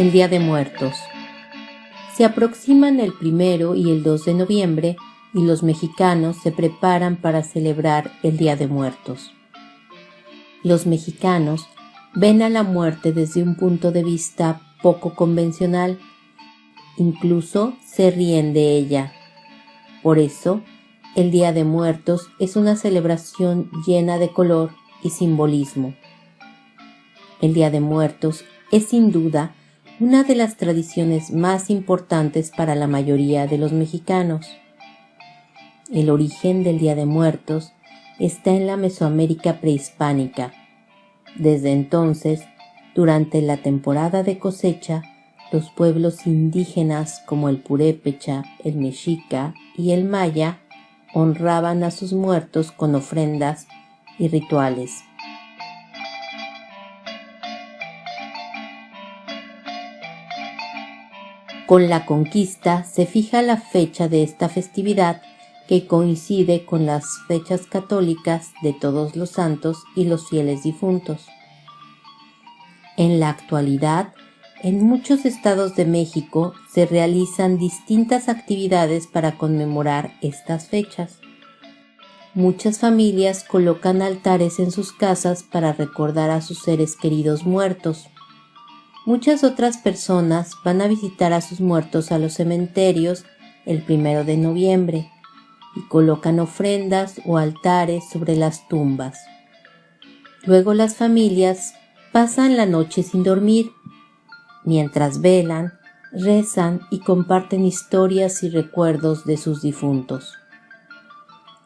El Día de Muertos. Se aproximan el primero y el 2 de noviembre y los mexicanos se preparan para celebrar el Día de Muertos. Los mexicanos ven a la muerte desde un punto de vista poco convencional, incluso se ríen de ella. Por eso, el Día de Muertos es una celebración llena de color y simbolismo. El Día de Muertos es sin duda una de las tradiciones más importantes para la mayoría de los mexicanos. El origen del Día de Muertos está en la Mesoamérica prehispánica. Desde entonces, durante la temporada de cosecha, los pueblos indígenas como el purépecha, el mexica y el maya honraban a sus muertos con ofrendas y rituales. Con la conquista se fija la fecha de esta festividad que coincide con las fechas católicas de todos los santos y los fieles difuntos. En la actualidad, en muchos estados de México se realizan distintas actividades para conmemorar estas fechas. Muchas familias colocan altares en sus casas para recordar a sus seres queridos muertos. Muchas otras personas van a visitar a sus muertos a los cementerios el primero de noviembre y colocan ofrendas o altares sobre las tumbas. Luego las familias pasan la noche sin dormir, mientras velan, rezan y comparten historias y recuerdos de sus difuntos.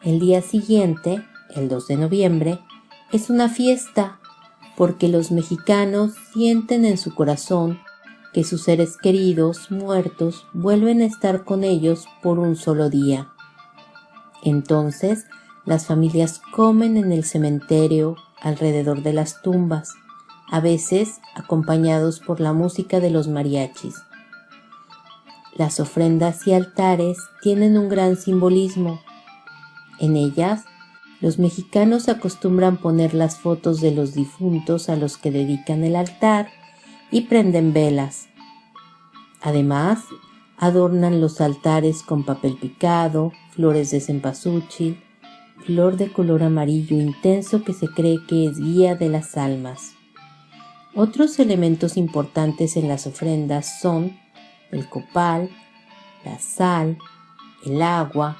El día siguiente, el 2 de noviembre, es una fiesta porque los mexicanos sienten en su corazón que sus seres queridos muertos vuelven a estar con ellos por un solo día. Entonces, las familias comen en el cementerio alrededor de las tumbas, a veces acompañados por la música de los mariachis. Las ofrendas y altares tienen un gran simbolismo. En ellas los mexicanos acostumbran poner las fotos de los difuntos a los que dedican el altar y prenden velas. Además, adornan los altares con papel picado, flores de cempasúchil, flor de color amarillo intenso que se cree que es guía de las almas. Otros elementos importantes en las ofrendas son el copal, la sal, el agua,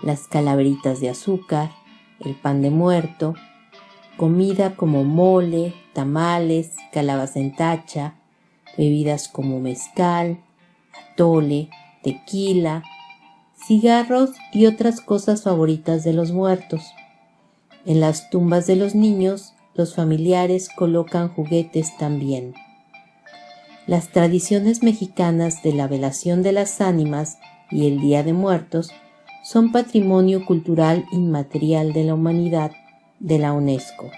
las calaveritas de azúcar, el pan de muerto, comida como mole, tamales, calabaza en tacha, bebidas como mezcal, atole, tequila, cigarros y otras cosas favoritas de los muertos. En las tumbas de los niños, los familiares colocan juguetes también. Las tradiciones mexicanas de la velación de las ánimas y el Día de Muertos son patrimonio cultural inmaterial de la humanidad de la UNESCO.